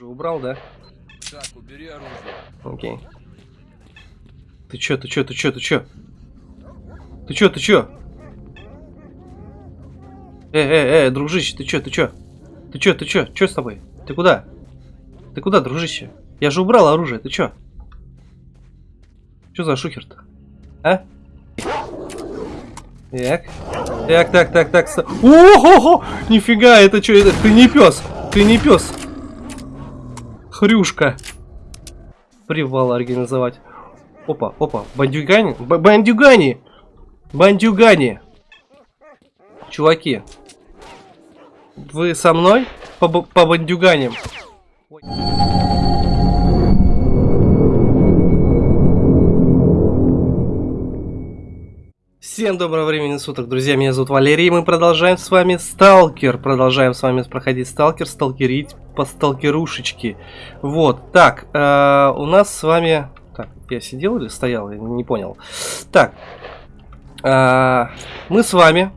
Уже убрал, да? Так, убери оружие. Окей. Ты чё, ты чё, ты чё, ты чё? Ты чё, ты чё? Эй, эй, эй, дружище, ты чё, ты чё? Ты чё, ты чё? Чё с тобой? Ты куда? Ты куда, дружище? Я же убрал оружие, ты чё? Чё за шухер-то? А? Так. Так, так, так, так. Ого! Нифига, это что? Это ты не пес. Ты не пес. Хрюшка. Привал организовать. Опа, опа. Бандюгани? Б- бандюгани! Бандюгани! Чуваки. Вы со мной? По, по бандюганям? Всем доброго времени суток, друзья, меня зовут Валерий, и мы продолжаем с вами Сталкер, продолжаем с вами проходить Сталкер, сталкерить по сталкерушечке. Вот, так, э, у нас с вами... Так, я сидел или стоял, я не понял. Так, э, мы с вами,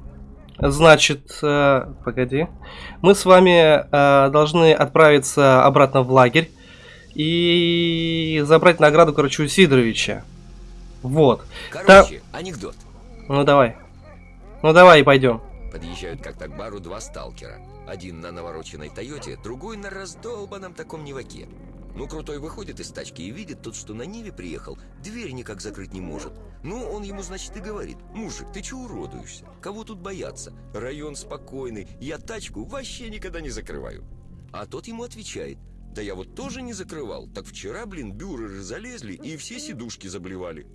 значит, э, погоди, мы с вами э, должны отправиться обратно в лагерь и забрать награду, короче, у Сидоровича. Вот. Короче, анекдот. Ну давай. Ну давай пойдем. Подъезжают как-то к бару два сталкера. Один на навороченной Тойоте, другой на раздолбанном таком Неваке. Ну, крутой выходит из тачки и видит тот, что на Ниве приехал, дверь никак закрыть не может. Ну, он ему, значит, и говорит, мужик, ты че уродуешься? Кого тут бояться? Район спокойный, я тачку вообще никогда не закрываю. А тот ему отвечает, да я вот тоже не закрывал, так вчера, блин, бюреры залезли и все сидушки заблевали.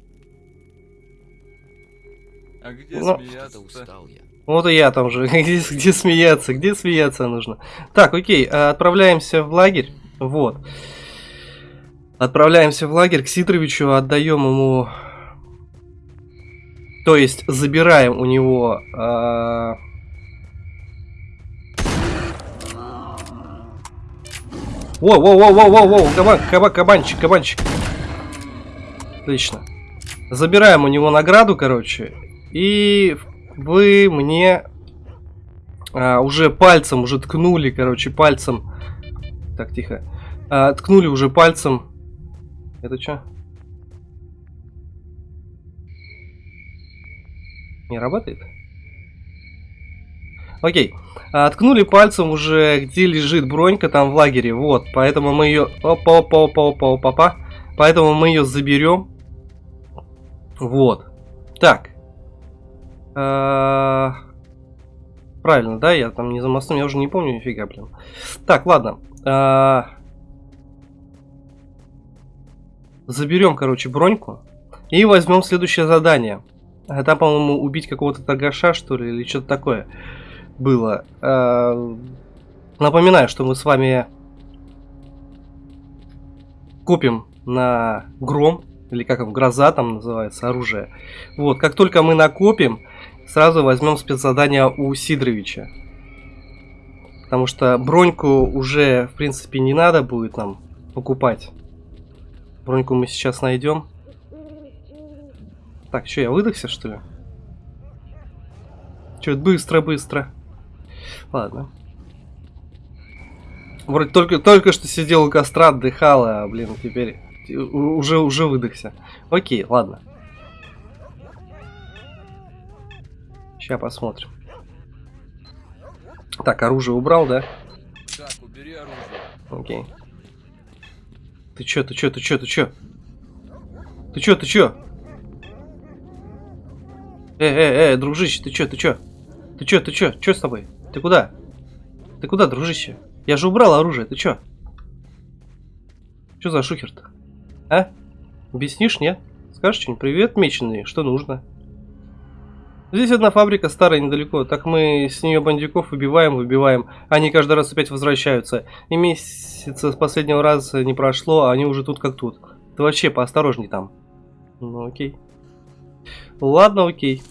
А где Ну, смеяться-то? устал я. Вот и я там же. Где, где смеяться? Где смеяться нужно? Так, окей, а, отправляемся в лагерь. Вот. Отправляемся в лагерь к Сидоровичу, отдаем ему... То есть, забираем у него... а, Воу, воу, воу, воу, воу, воу, кабан, кабан, кабанчик, кабанчик. Отлично. Забираем у него награду, короче. И вы мне а, уже пальцем, уже ткнули, короче, пальцем. Так, тихо. А, ткнули уже пальцем. Это что? Не работает? Окей. А, ткнули пальцем уже, где лежит бронька там в лагере. Вот. Поэтому мы ее... Опа, опа, опа, опа, опа, опа. Поэтому мы ее заберем. Вот. Так. А, Правильно, да? Я там не за мостом, я уже не помню нифига, блин. Так, ладно. А, Заберем, короче, броньку. И возьмем следующее задание. Там, по-моему, убить какого-то торгаша, что ли, или что-то такое было. А, Напоминаю, что мы с вами купим на гром, или как он, гроза там называется, оружие. Вот, как только мы накопим, сразу возьмем спецзадание у Сидоровича. Потому что броньку уже, в принципе, не надо будет нам покупать. Броньку мы сейчас найдем. Так, что, я выдохся, что ли? Че, быстро-быстро. Ладно. Вроде только, только что сидел у костра, отдыхал, а, блин, теперь уже, уже выдохся. Окей, ладно. Сейчас посмотрим. Так, оружие убрал, да? Так, убери оружие. Окей. Ты чё, ты чё, ты чё, ты чё? Ты чё, ты чё? Эй, эй, эй, дружище, ты чё, ты чё? Ты чё, ты чё? Чё с тобой? Ты куда? Ты куда, дружище? Я же убрал оружие, ты чё? Чё за шухер-то? А? Объяснишь, нет? Скажешь что-нибудь? Привет, меченый, что нужно? Здесь одна фабрика старая недалеко, так мы с нее бандюков выбиваем, выбиваем. Они каждый раз опять возвращаются. И месяца с последнего раза не прошло, а они уже тут как тут. Ты вообще поосторожней там. Ну окей. Ладно, окей.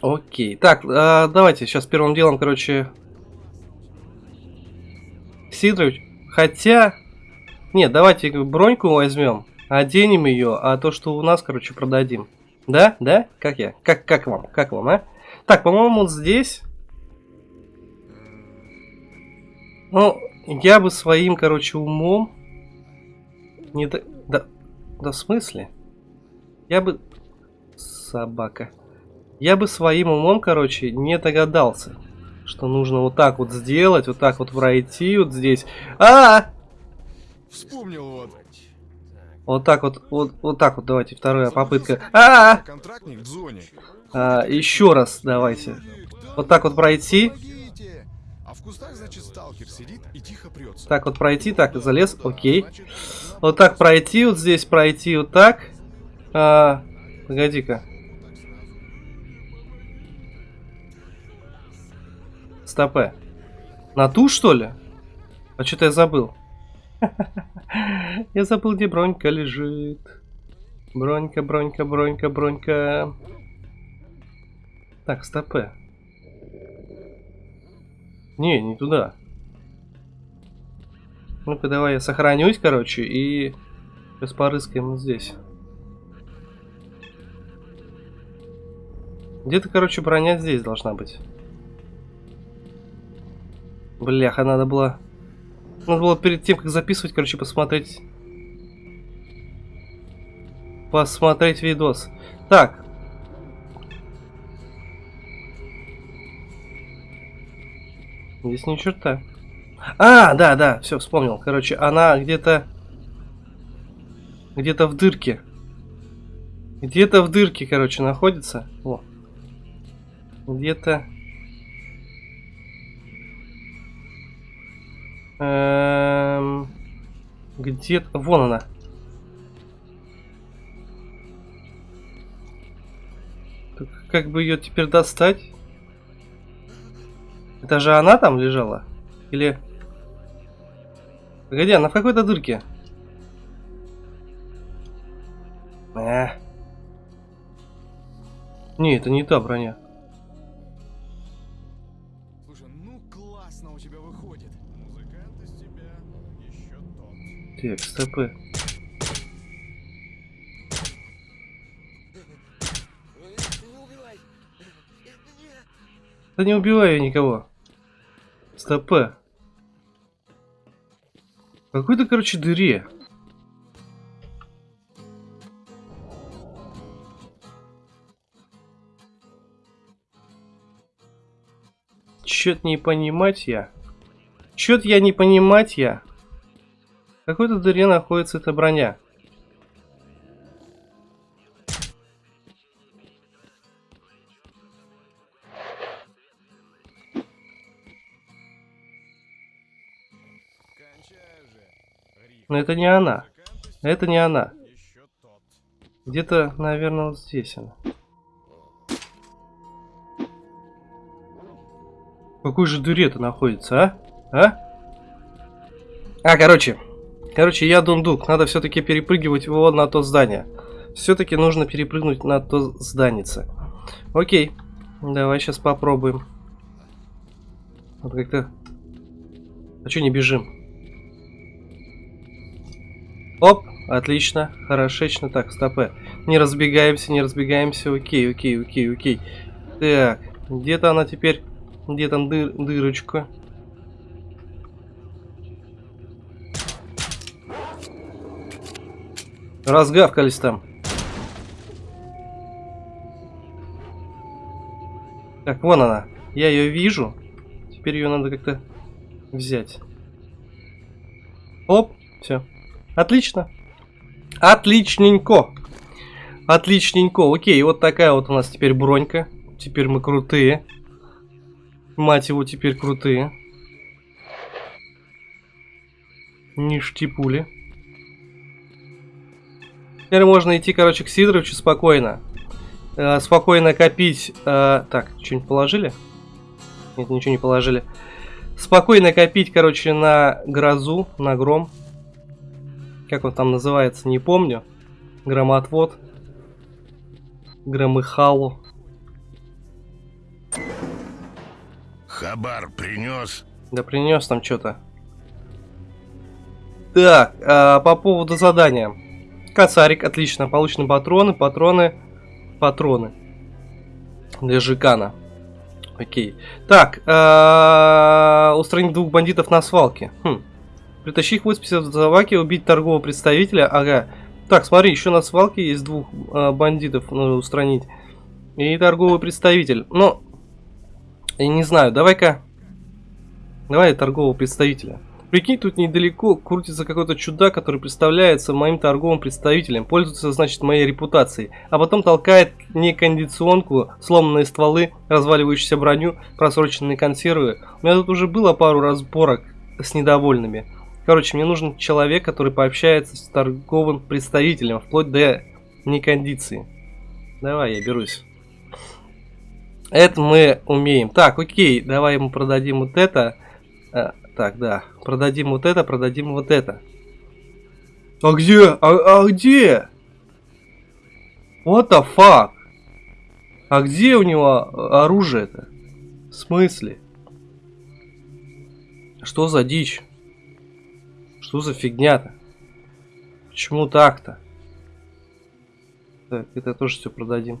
Окей. Так, а, давайте сейчас первым делом, короче... Сидорович. Хотя... Нет, давайте броньку возьмем. Оденем ее, а то, что у нас, короче, продадим. Да? Да? Как я? Как, как вам? Как вам, а? Так, по-моему, вот здесь... Ну, я бы своим, короче, умом... Не до... Да, да в смысле? Я бы... Собака. Я бы своим умом, короче, не догадался, что нужно вот так вот сделать, вот так вот пройти вот здесь. А! -а, -а! Вспомнил вот. Вот так вот, вот, вот так вот, давайте, вторая попытка. А, -а, Контрактник в зоне. -а! а Еще раз давайте. Вот так вот пройти. А в кустах, значит, сталкер сидит и тихо прется. Так вот пройти, так, залез, окей. Вот так пройти, вот здесь пройти, вот так. А, Погоди-ка. Стопе. На ту, что ли? А что-то я забыл. Я забыл, где бронька лежит. Бронька, бронька, бронька, бронька. Так, стопе. Не, не туда. Ну-ка, давай я сохранюсь, короче, и сейчас порыскаем вот здесь. Где-то, короче, броня здесь должна быть. Бляха, надо было... Надо было перед тем, как записывать, короче, посмотреть... Посмотреть видос. Так. Здесь ни черта. А, да, да, все, вспомнил. Короче, она где-то... Где-то в дырке. Где-то в дырке, короче, находится. О. Где-то... Эм... Где-то... Вон она. Так как бы ее теперь достать? Это же она там лежала? Или... Погоди, она в какой-то дырке. Э. Не, это не та броня. Так, стопы. Да не убиваю никого. Стопы. Какой-то, короче, дыре. Чё-то не понимать я. Чё-то я не понимать я. Какой-то дыре находится эта броня. Но это не она. Это не она. Где-то, наверное, вот здесь она. В какой же дыре это находится, а? А? А, короче. Короче, я дундук. Надо все-таки перепрыгивать вот на то здание. Все-таки нужно перепрыгнуть на то зданице. Окей. Давай сейчас попробуем. Вот как-то... А что не бежим? Оп, отлично, хорошечно. Так, стопе. Не разбегаемся, не разбегаемся. Окей, окей, окей, окей. Так, где-то она теперь... Где там дыр, дырочка? Разгавкались там. Так, вон она. Я ее вижу. Теперь ее надо как-то взять. Оп, все. Отлично. Отличненько. Отличненько. Окей, вот такая вот у нас теперь бронька. Теперь мы крутые. Мать его, теперь крутые. Ништяки пули. Теперь можно идти, короче, к Сидоровичу спокойно. Э, спокойно копить. Э, так, что-нибудь положили? Нет, ничего не положили. Спокойно копить, короче, на грозу, на гром. Как он там называется, не помню. Громотвод. Громыхалу. Хабар принес. Да принес там что-то. Так, а, по поводу задания. Косарик, отлично. Получены патроны, патроны, патроны. Для Жикана. Окей. Так, а, устранить двух бандитов на свалке. Хм. Притащи их 80 заваки, убить торгового представителя. Ага. Так, смотри, еще на свалке есть двух а, бандитов нужно устранить. И торговый представитель. Ну, я не знаю, давай-ка... Давай торгового представителя. Прикинь, тут недалеко крутится какой-то чудак, который представляется моим торговым представителем, пользуется, значит, моей репутацией, а потом толкает некондиционку, сломанные стволы, разваливающуюся броню, просроченные консервы. У меня тут уже было пару разборок с недовольными. Короче, мне нужен человек, который пообщается с торговым представителем, вплоть до некондиции. Давай, я берусь. Это мы умеем. Так, окей, давай ему продадим вот это. Так, да. Продадим вот это, продадим вот это. А где? А, а где? What the fuck? А где у него оружие-то? В смысле? Что за дичь? Что за фигня-то? Почему так-то? Так, это тоже все продадим.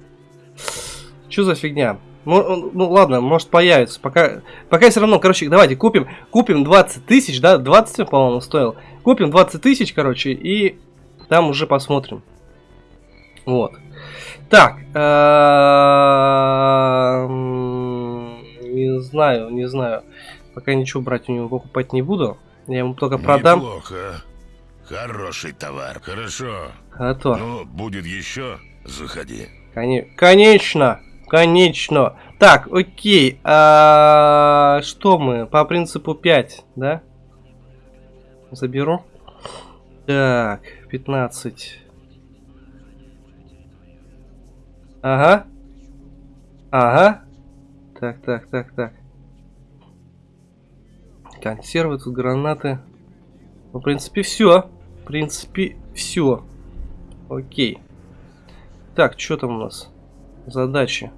Что за фигня? Ну, ладно, может появится. Пока, пока все равно, короче, давайте купим, купим 20 тысяч, да, 20, по-моему, стоил. Купим 20 тысяч, короче, и там уже посмотрим. Вот. Так. Не знаю, не знаю. Пока ничего брать у него покупать не буду. Я ему только продам. Неплохо. Хороший товар. Хорошо. А то. Ну, будет еще, заходи. Коне... Конечно. Конечно. Так, окей. А, что мы? По принципу 5, да? Заберу. Так, 15. Ага. Ага. Так, так, так, так. Консервы, тут гранаты. В принципе, все. В принципе, все. Окей. Так, что там у нас? Задачи.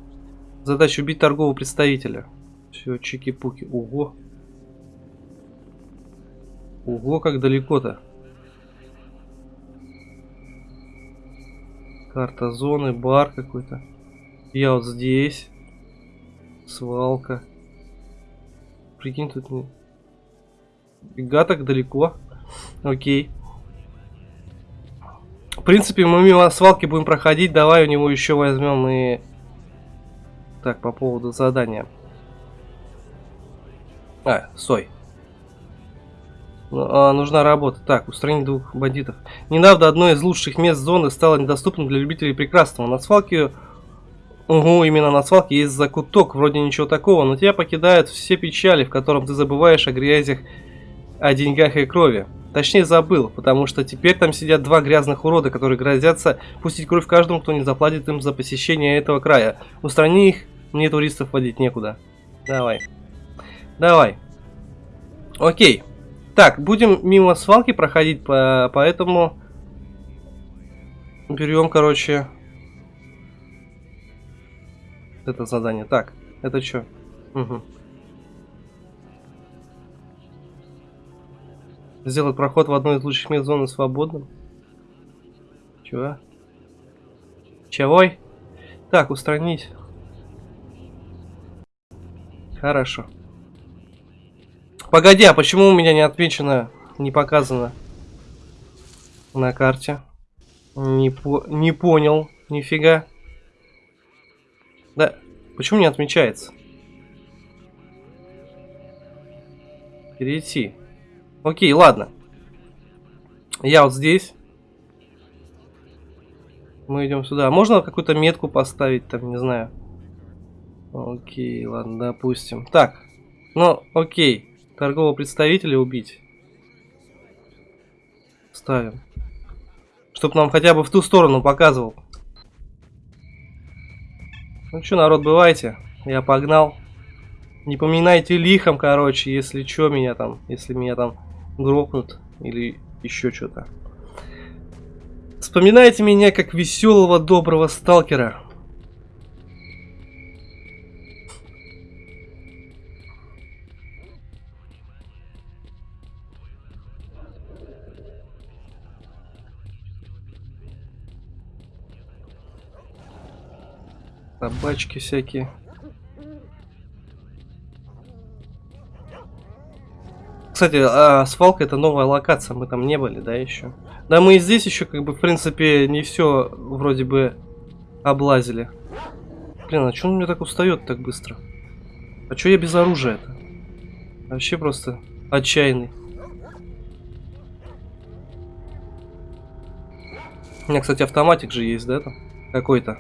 Задача убить торгового представителя. Все, чики-пуки. Ого. Ого, как далеко-то. Карта зоны, бар какой-то. Я вот здесь. Свалка. Прикинь, тут не... Фига так далеко. Окей. В принципе, мы мимо свалки будем проходить. Давай у него еще возьмем и... Так, по поводу задания. А, стой. Ну, а, нужна работа. Так, устранить двух бандитов. Недавно одно из лучших мест зоны стало недоступным для любителей прекрасного. На свалке... Угу, именно на свалке есть закуток. Вроде ничего такого, но тебя покидают все печали, в котором ты забываешь о грязях, о деньгах и крови. Точнее забыл, потому что теперь там сидят два грязных урода, которые грозятся пустить кровь каждому, кто не заплатит им за посещение этого края. Устрани их, мне туристов водить некуда. Давай. Давай. Окей. Так, будем мимо свалки проходить, по поэтому берем, короче, это задание. Так, это что? Угу. Сделать проход в одной из лучших мест зоны свободным. Чего? Чего? Так, устранить. Хорошо. Погоди, а почему у меня не отмечено, не показано на карте? Не, по не понял, нифига. Да, почему не отмечается? Перейти. Окей, ладно. Я вот здесь. Мы идем сюда. Можно какую-то метку поставить, там, не знаю. Окей, ладно, допустим. Так, ну, окей. Торгового представителя убить. Ставим. Чтоб нам хотя бы в ту сторону показывал. Ну что, народ, бывайте. Я погнал. Не поминайте лихом, короче, если что меня там, если меня там грохнут или еще что-то. Вспоминайте меня как веселого, доброго сталкера. Собачки всякие. Кстати, а, свалка это новая локация, мы там не были, да, еще? Да, мы и здесь еще, как бы, в принципе, не все вроде бы облазили. Блин, а что он мне так устает так быстро? А что я без оружия-то? Вообще просто отчаянный. У меня, кстати, автоматик же есть, да, там? Какой-то.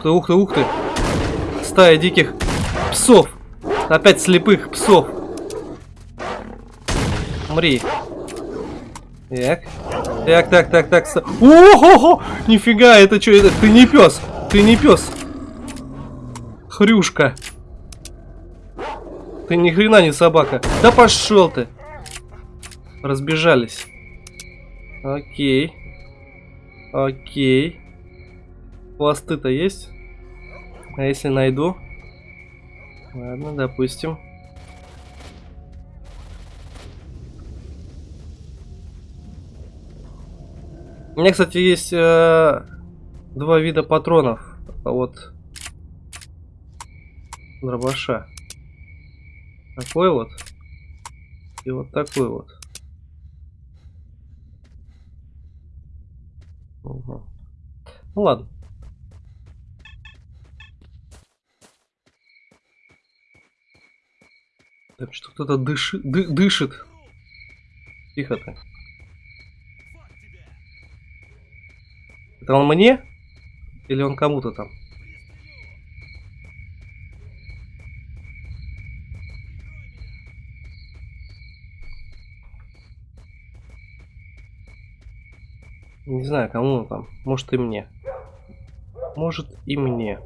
Ух ты, ух ты, ух ты. Стая диких псов. Опять слепых псов. Умри. Так. Так, так, так, так. Ого! Нифига, это что? Это ты не пес. Ты не пес. Хрюшка. Ты ни хрена не собака. Да пошел ты. Разбежались. Окей. Окей. Пласты-то есть? А если найду? Ладно, допустим. У меня, кстати, есть э, два вида патронов от дробаша. Такой вот. И вот такой вот. Угу. Ну ладно. Так что кто-то дышит, ды, дышит. Тихо ты. Это он мне? Или он кому-то там? Не знаю, кому он там. Может и мне. Может и мне.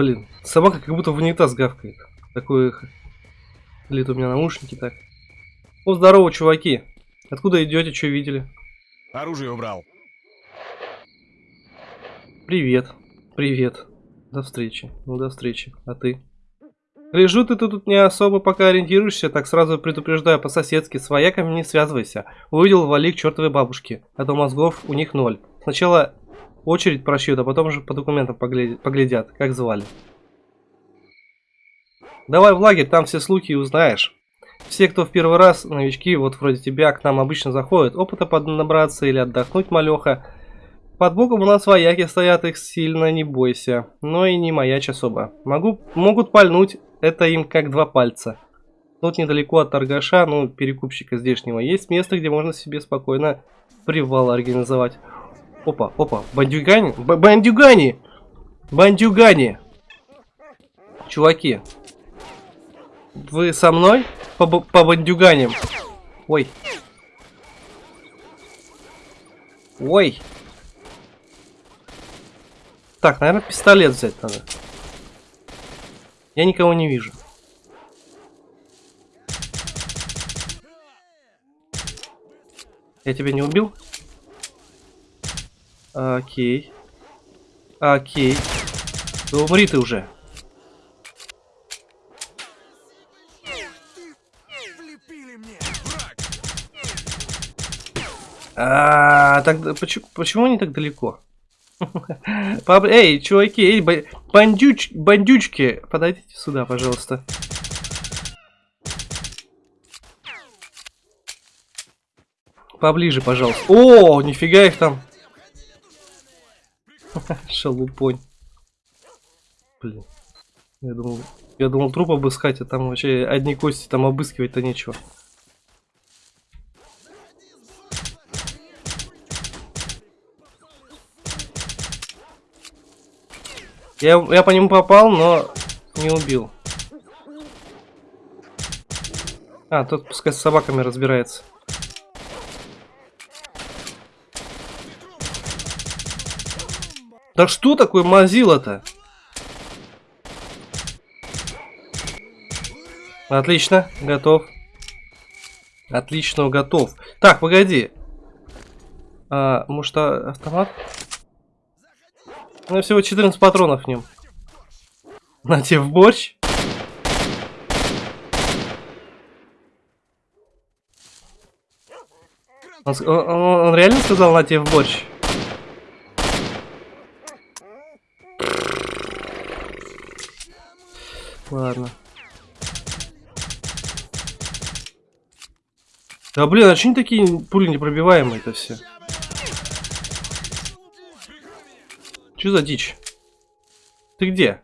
Блин, собака как будто в унитаз гавкает. Такое эхо. Или это у меня наушники так. О, здорово, чуваки. Откуда идете, что видели? Оружие убрал. Привет. Привет. До встречи. Ну, до встречи. А ты? Гляжу, ты тут не особо пока ориентируешься, так сразу предупреждаю по-соседски, с вояками не связывайся. Увидел вали к чертовой бабушке, а то мозгов у них ноль. Сначала очередь прошьют, а потом уже по документам поглядят, как звали. Давай в лагерь, там все слухи узнаешь. Все, кто в первый раз, новички, вот вроде тебя, к нам обычно заходят, опыта поднабраться или отдохнуть малеха. Под боком у нас вояки стоят, их сильно не бойся. Но и не маячь особо. Могу, могут пальнуть, это им как два пальца. Тут недалеко от торгаша, ну, перекупщика здешнего, есть место, где можно себе спокойно привал организовать. Опа, опа, бандюгани, Б бандюгани, бандюгани. Чуваки, вы со мной по, по бандюганям? Ой. Ой. Так, наверное, пистолет взять надо. Я никого не вижу. Я тебя не убил? Окей. Окей. Да умри ты уже. А, так почему, почему они так далеко? Эй, чуваки, эй, ба- бандюч, бандючки, подойдите сюда, пожалуйста. Поближе, пожалуйста. О, нифига их там. Шалупонь. Блин. Я думал, я думал труп обыскать, а там вообще одни кости, там обыскивать-то нечего. Я, я по нему попал, но не убил. А, тот пускай с собаками разбирается. Да что такое Мазила-то? Отлично, готов. Отлично, готов. Так, погоди. А, может, а, автомат? Ну, всего 14 патронов в нем. На тебе в борщ. Он, он, он реально сказал на тебе в борщ? Ладно. Да блин, а что они такие пули непробиваемые-то все? Что за дичь? Ты где?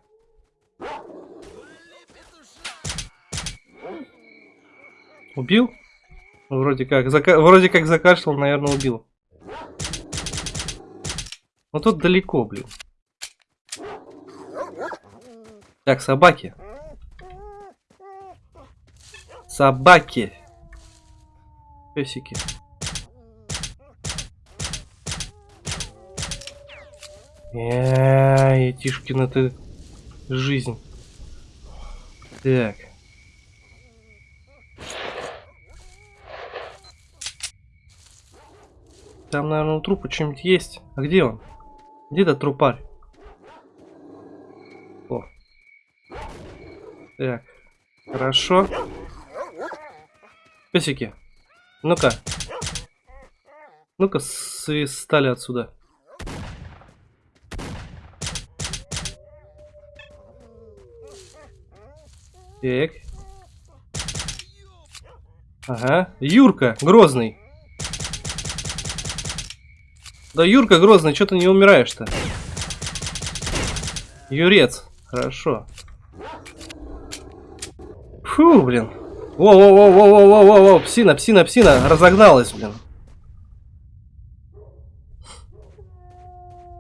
Убил? Вроде как. Зака... Вроде как закашлял, наверное, убил. Ну тут далеко, блин. Так, собаки. Собаки. Песики. Эй, Тишкина ты жизнь. Так. Там, наверное, у трупа что-нибудь есть. А где он? Где этот трупарь? О. Так. Хорошо. Песики. Ну-ка. Ну-ка, свистали отсюда. Так. Ага. Юрка, Грозный. Да, Юрка Грозный, что ты не умираешь-то? Юрец. Хорошо. Фу, блин. Во-во-во-во-во-во-во-во. Псина, псина, псина. Разогналась, блин.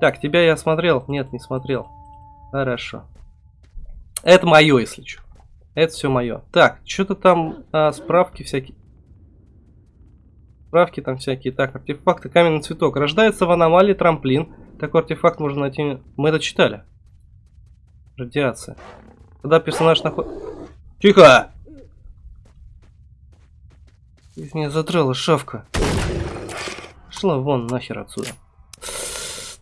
Так, тебя я смотрел? Нет, не смотрел. Хорошо. Это мое, если что. Это все мое. Так, что-то там а, справки всякие. Справки там всякие. Так, артефакты, каменный цветок. Рождается в аномалии трамплин. Такой артефакт можно найти. Мы это читали. Радиация. Когда персонаж находит... Тихо! Из меня задрала шавка. Шла вон нахер отсюда.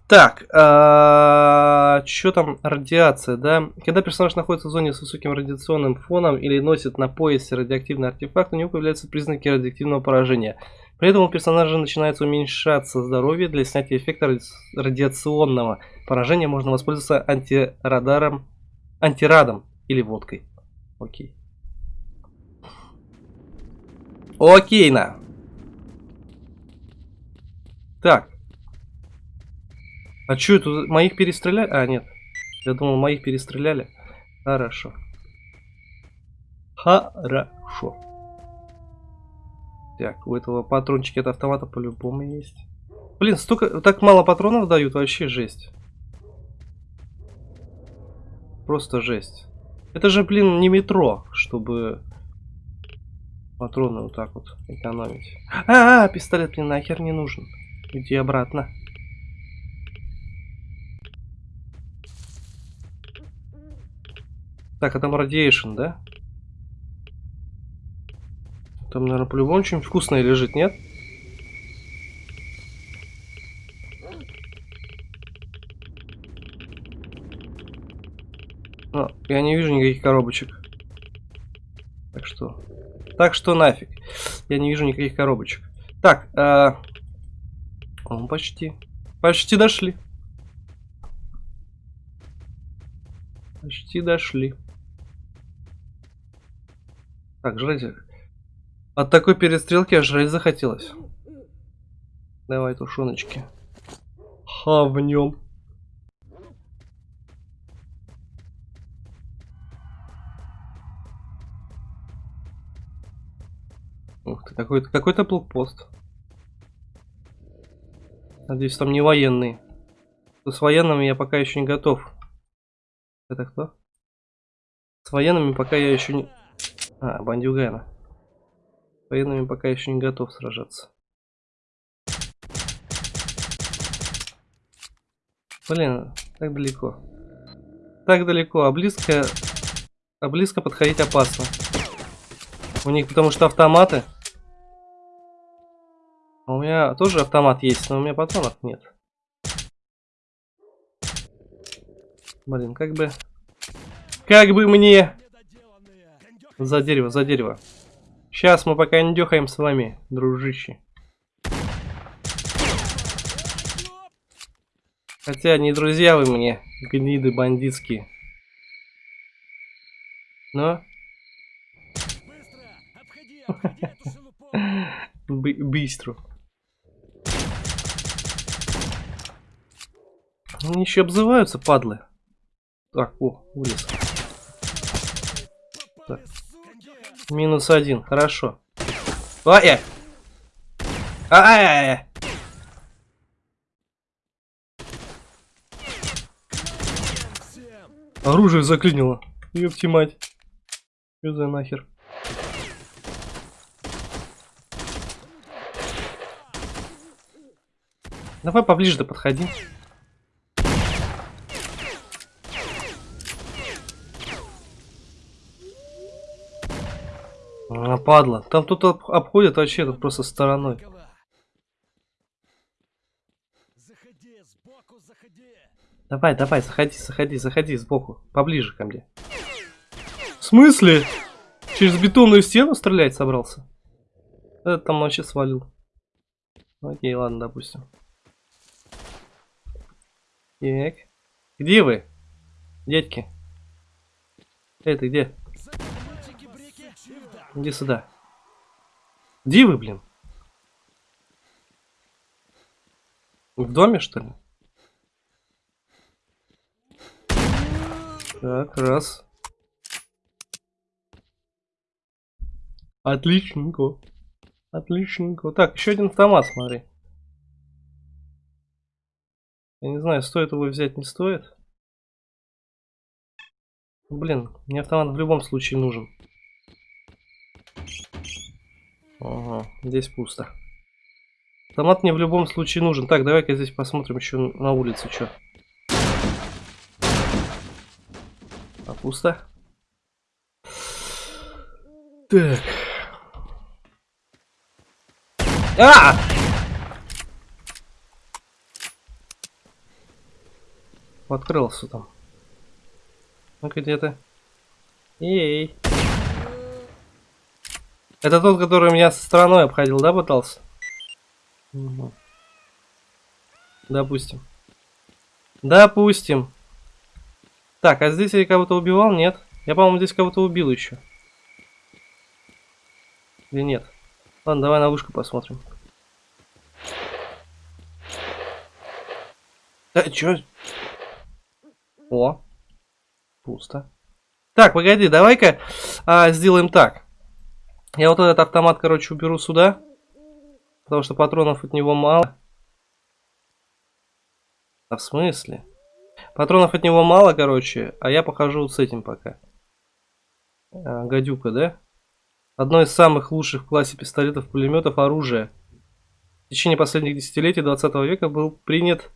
Так, что там радиация, да? Когда персонаж находится в зоне с высоким радиационным фоном или носит на поясе радиоактивный артефакт, у него появляются признаки радиоактивного поражения. При этом у персонажа начинается уменьшаться здоровье. Для снятия эффекта ради- радиационного поражения можно воспользоваться антирадаром, антирадом или водкой. Окей. Окей, на. Так. А что это? Моих перестреляли? А, нет. Я думал, моих перестреляли. Хорошо. Хорошо. Так, у этого патрончики от автомата по-любому есть. Блин, столько, так мало патронов дают, вообще жесть. Просто жесть. Это же, блин, не метро, чтобы патроны вот так вот экономить. А, -а, -а пистолет мне нахер не нужен. Иди обратно. Так, а там радиейшн, да? Там, наверное, по-любому что-нибудь вкусное лежит, нет? Но я не вижу никаких коробочек. Так что... Так что нафиг. Я не вижу никаких коробочек. Так, а... О, почти. Почти дошли. Почти дошли. Так, жрать. От такой перестрелки аж жрать захотелось. Давай, тушеночки. Хавнем. Какой-то какой-то блокпост. Надеюсь, там не военные. С военными я пока еще не готов. Это кто? С военными пока я еще не... А, бандюгана. С военными пока еще не готов сражаться. Блин, так далеко. Так далеко, а близко... А близко подходить опасно. У них потому что автоматы меня тоже автомат есть, но у меня патронов нет. Блин, как бы... Как бы мне... За дерево, за дерево. Сейчас мы пока не дёхаем с вами, дружище. Хотя не друзья вы мне, гниды бандитские. Но... Быстро! Обходи, обходи Быстро. Они еще обзываются, падлы. Так, о, вылез. Суки! Минус один, хорошо. Ай! ай! Ай! ай, ай. Всем! Оружие заклинило. Ёпти мать. Что за нахер? Давай поближе да подходи. А, падла. Там тут об- обходят вообще тут просто стороной. Заходи, сбоку заходи! Давай, давай, заходи, заходи, заходи сбоку. Поближе ко мне. В смысле? Через бетонную стену стрелять собрался? Это там вообще свалил. Окей, ладно, допустим. Так. Где вы? Дядьки. Эй, ты где? Иди сюда. Где вы, блин? В доме, что ли? Так, раз. Отличненько. Отличненько. Так, еще один автомат, смотри. Я не знаю, стоит его взять, не стоит. Блин, мне автомат в любом случае нужен. Ага, здесь пусто. Автомат мне в любом случае нужен. Так, давай-ка здесь посмотрим еще на улице, что. А пусто? Так. А! Открылся там. Ну-ка, где ты? Эй. Это тот, который меня со стороной обходил, да, пытался? Мгм. Допустим. Допустим. Так, а здесь я кого-то убивал? Нет. Я, по-моему, здесь кого-то убил еще. Или нет? Ладно, давай на вышку посмотрим. Э, чё? О. Пусто. Так, погоди, давай-ка а, сделаем так. Я вот этот автомат, короче, уберу сюда. Потому что патронов от него мало. А в смысле? Патронов от него мало, короче, а я похожу вот с этим пока. А, гадюка, да? Одно из самых лучших в классе пистолетов-пулеметов оружия. В течение последних десятилетий 20 века был принят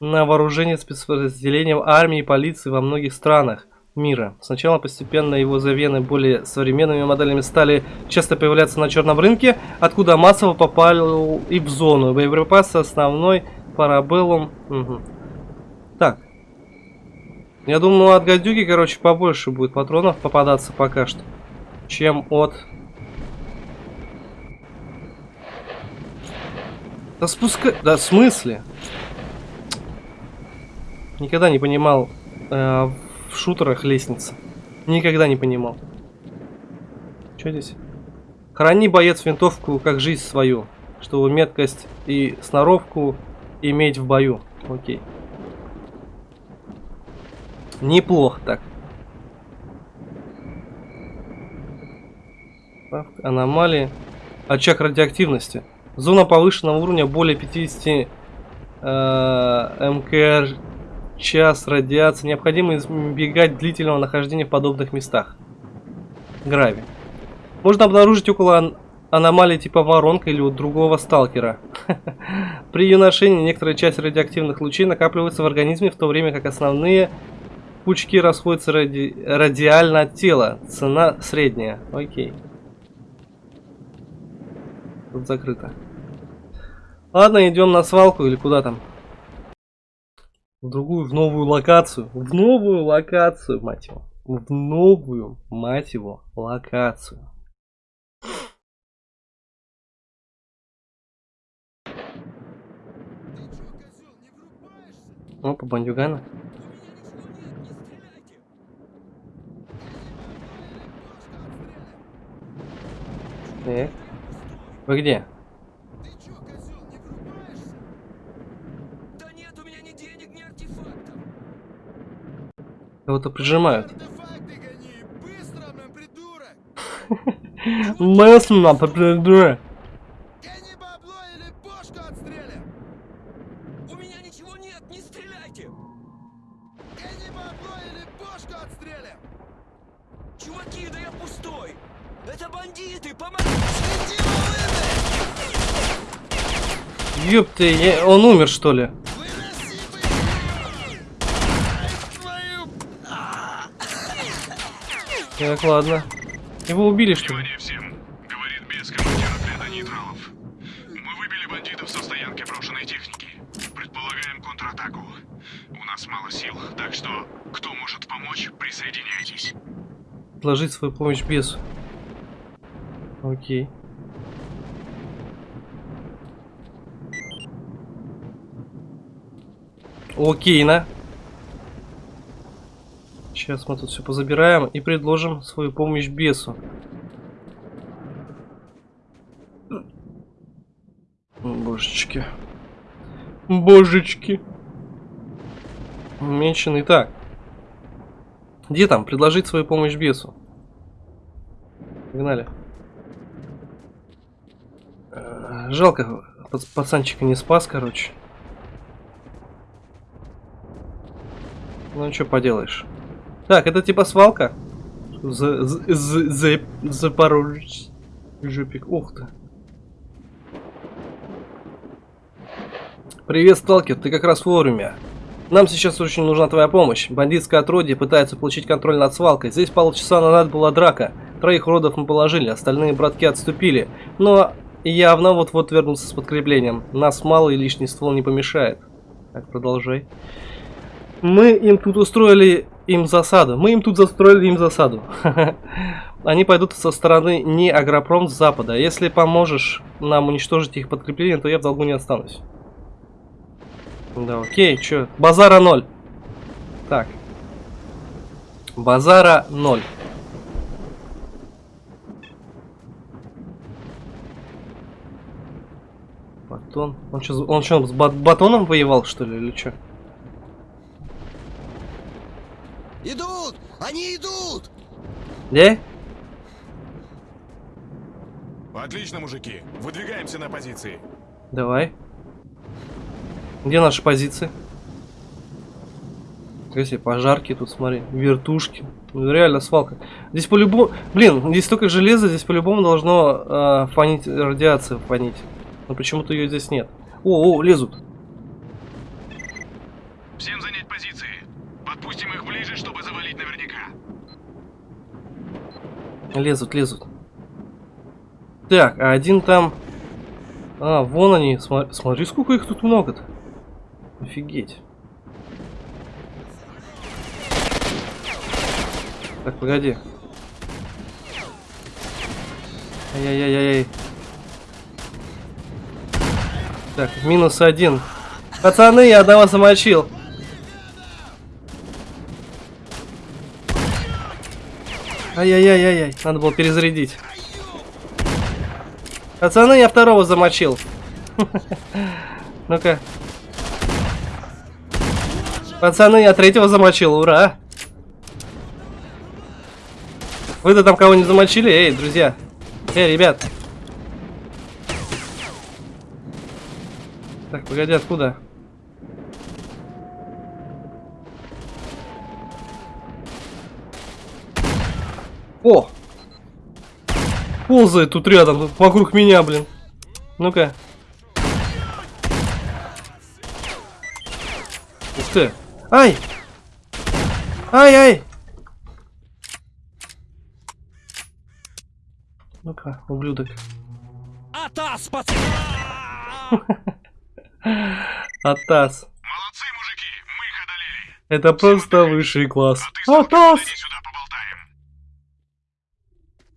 на вооружение спецподразделением армии и полиции во многих странах мира. Сначала постепенно его замены более современными моделями стали часто появляться на черном рынке, откуда массово попали и в зону. Боеприпасы основной парабеллум. Мгм. Так. Я думаю, от гадюки, короче, побольше будет патронов попадаться пока что, чем от... Да спускай... Да в смысле? Никогда не понимал э, в шутерах лестницы. Никогда не понимал. Что здесь? Храни, боец, винтовку как жизнь свою, чтобы меткость и сноровку иметь в бою. Окей. Неплохо так. Аномалии. Очаг радиоактивности. Зона повышенного уровня более 50 э, мкр час радиации. Необходимо избегать длительного нахождения в подобных местах. Грави. Можно обнаружить около ан- аномалии типа воронка или у другого сталкера. При ее ношении некоторая часть радиоактивных лучей накапливается в организме, в то время как основные пучки расходятся ради... радиально от тела. Цена средняя. Окей. Тут закрыто. Ладно, идем на свалку или куда там? В другую, в новую локацию. В новую локацию, мать его. В новую, мать его, локацию. Опа, бандюгана. Так. Вы где? Ты чё, козел, не врубаешься? Да нет у меня ни денег, ни артефактов. Кого-то прижимают. Артефакты гони! Быстро, блин, придурок! Мысленно, попридура. Гони бабло или бошку отстрелим! У меня ничего нет, не стреляйте! Гони бабло или бошку отстрелим! Чуваки, да я пустой! Это бандиты, помогите! Иди волыны! Ёпты, я- он умер что ли? Выноси бы! Ай, твою... Так, ладно. Его убили что ли? Всем! Говорит без командир отряда нейтралов. Мы выбили бандитов со стоянки брошенной техники. Предполагаем контратаку. У нас мало сил, так что кто может помочь, присоединяйтесь. Предложить свою помощь бесу. Окей. Окей, на. Сейчас мы тут все позабираем и предложим свою помощь бесу. Божечки. Божечки. Меньшин. Так. Где там? Предложить свою помощь бесу. Погнали. Э, Жалко, пац- пацанчика не спас, короче. Ну, что поделаешь. Так, это типа свалка? За, за, за, за- Запорожец. Жопик. Ух ты. Привет, сталкер, ты как раз вовремя. Нам сейчас очень нужна твоя помощь. Бандитское отродье пытается получить контроль над свалкой. Здесь полчаса назад была драка. Троих родов мы положили, остальные братки отступили. Но явно вот-вот вернутся с подкреплением. Нас мало и лишний ствол не помешает. Так, продолжай. Мы им тут устроили им засаду. Мы им тут застроили им засаду. Они пойдут со стороны не Агропром с запада. Если поможешь нам уничтожить их подкрепление, то я в долгу не останусь. Да, окей, чё? Базара ноль. Так. Базара ноль. Батон. Он что, он что, с бат- батоном воевал, что ли, или что? Они идут! Да? Отлично, мужики. Выдвигаемся на позиции. Давай. Где наши позиции? Если пожарки тут, смотри, вертушки. Ну, реально свалка. Здесь по-любому... Блин, здесь столько железа, здесь по-любому должно э, фонить, радиация фонить. Но почему-то ее здесь нет. О, о, лезут. Всем занять позиции. Подпустим их ближе, чтобы завалить наверняка. Лезут, лезут. Так, а один там... А, вон они. Сма- Смотри, сколько их тут много-то. Офигеть. Так, погоди. Ай-яй-яй-яй. Так, минус один. Пацаны, я одного замочил. Ай-яй-яй-яй-яй. Надо было перезарядить. Пацаны, я второго замочил. Ну-ка. Пацаны, я третьего замочил. Ура. Вы-то там кого не замочили? Эй, друзья. Эй, ребят. Так, погоди, откуда? О! Ползает тут рядом, вокруг меня, блин. Ну-ка. Ух ты. Ай! Ай-ай! Ну-ка, ублюдок. Атас, пацаны! Атас. Молодцы, мужики. Мы их одолели. Это просто высший класс. А Атас!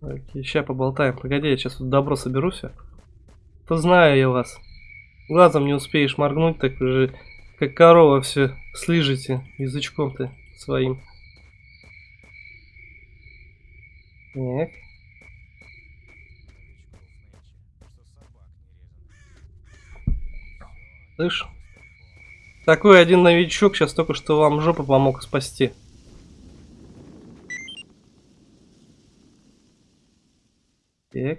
Окей, ща поболтаем. Погоди, я сейчас тут добро соберу все. То знаю я вас. Глазом не успеешь моргнуть, так уже Как корова все слыжете язычком-то своим. Так. Слышь? Такой один новичок сейчас только что вам жопу помог спасти. Так.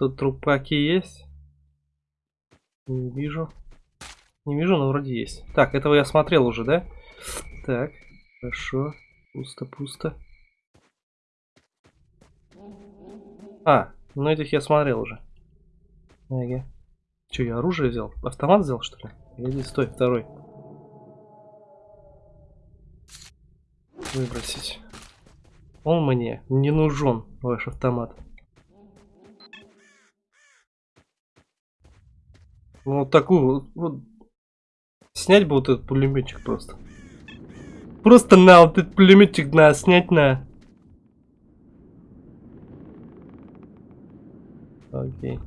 Тут трупаки есть? Не вижу. Не вижу, но вроде есть. Так, этого я смотрел уже, да? Так, хорошо. Пусто-пусто. А, ну этих я смотрел уже. Ага. Че, я оружие взял? Автомат взял, что ли? Иди, стой, второй. Выбросить. Он мне не нужен, ваш автомат. Вот такую вот, Снять бы вот этот пулеметчик просто. Просто на вот этот пулеметчик на снять на. Окей.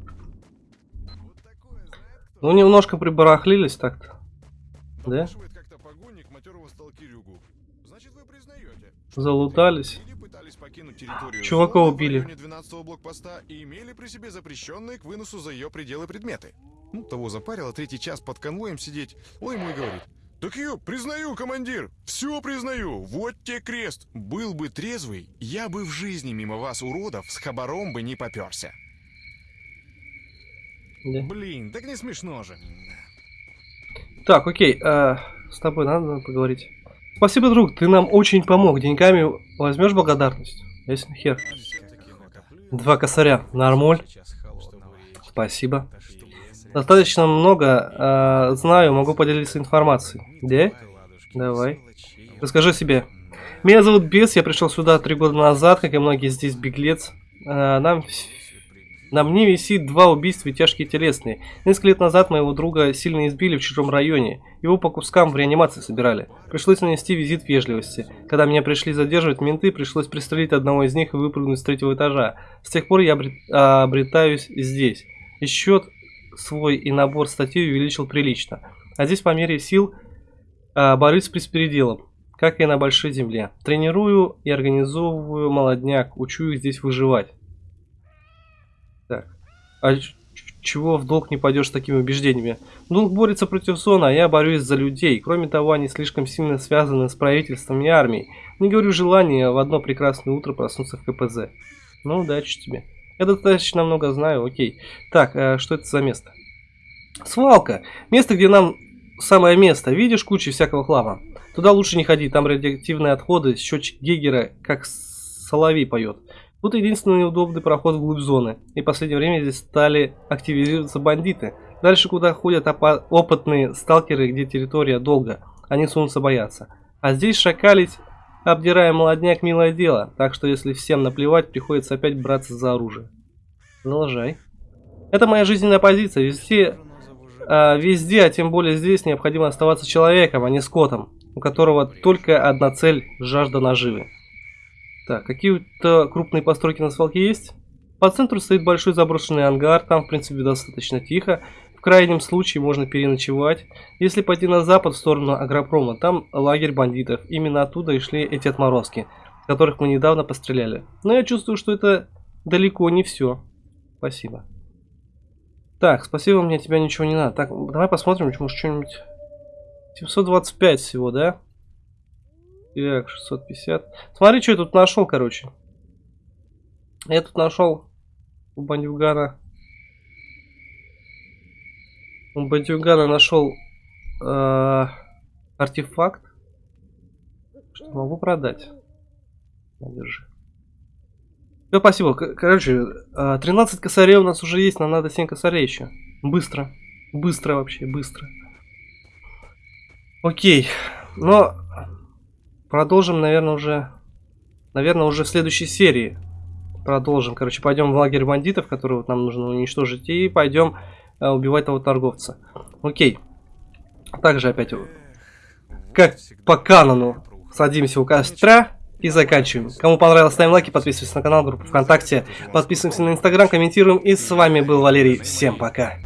Ну немножко прибарахлились так-то. Да? Залутались. Чувака убили. районе 12 блокпоста и имели при себе запрещенные к выносу за ее пределы предметы. Ну, того запарило третий час под конвоем сидеть. Ой, мой говорит. Так я признаю, командир, все признаю, вот те крест. Был бы трезвый, я бы в жизни мимо вас, уродов, с хабаром бы не поперся. Да. Блин, так не смешно же. Так, окей, а, с тобой надо поговорить. Спасибо, друг, ты нам очень помог. Деньгами возьмешь благодарность? Ясен хер. Два косаря. Нормуль. Спасибо. Достаточно много а, знаю, могу поделиться информацией. Да? Давай. Расскажи себе. Меня зовут Бес, я пришел сюда три года назад, как и многие здесь, беглец. А, нам, на мне висит два убийства и тяжкие телесные. Несколько лет назад моего друга сильно избили в чужом районе. Его по кускам в реанимации собирали. Пришлось нанести визит вежливости. Когда меня пришли задерживать менты, пришлось пристрелить одного из них и выпрыгнуть с третьего этажа. С тех пор я обрет- обретаюсь здесь. И счет свой и набор статей увеличил прилично. А здесь по мере сил а, борюсь с беспределом, как и на большой земле. Тренирую и организовываю молодняк, учу их здесь выживать. Так. А чего в долг не пойдешь с такими убеждениями? Долг борется против зона, а я борюсь за людей. Кроме того, они слишком сильно связаны с правительством и армией. Не говорю желания в одно прекрасное утро проснуться в КПЗ. Ну, удачи тебе. Я достаточно много знаю, окей. Так, а что это за место? Свалка. Место, где нам самое место. Видишь кучу всякого хлама? Туда лучше не ходи, там радиоактивные отходы, счетчик Гейгера, как соловей поет. Тут единственный удобный проход вглубь зоны. И в последнее время здесь стали активизироваться бандиты. Дальше, куда ходят опытные сталкеры, где территория долго, они сунутся бояться. А здесь шакалить, обдирая молодняк, милое дело. Так что если всем наплевать, приходится опять браться за оружие. Продолжай. Это моя жизненная позиция. Везде, а, везде, а тем более здесь, необходимо оставаться человеком, а не скотом, у которого только одна цель – жажда наживы. Так, какие-то крупные постройки на свалке есть? По центру стоит большой заброшенный ангар, там в принципе достаточно тихо. Крайнем случае можно переночевать. Если пойти на запад в сторону агропрома, там лагерь бандитов. Именно оттуда и шли эти отморозки, которых мы недавно постреляли. Но я чувствую, что это далеко не все. Спасибо. Так, спасибо, мне тебя ничего не надо. Так, давай посмотрим, может что-нибудь... 725 всего, да? Так, 650. Смотри, что я тут нашел, короче. Я тут нашел у бандюгана. У бандюгана нашел э, артефакт. Что могу продать. Держи. Все, спасибо. Короче, э, 13 косарей у нас уже есть, нам надо 7 косарей еще. Быстро. Быстро вообще, быстро. Окей. Но продолжим, наверное, уже... Наверное, уже в следующей серии. Продолжим. Короче, пойдем в лагерь бандитов, который вот нам нужно уничтожить. И пойдем э, убивать того торговца. Окей. Также опять, э, как по канону, садимся у костра и заканчиваем. Кому понравилось, ставим лайки, подписывайтесь на канал, группу ВКонтакте, подписываемся на Инстаграм, комментируем. И с вами был Валерий. Всем пока.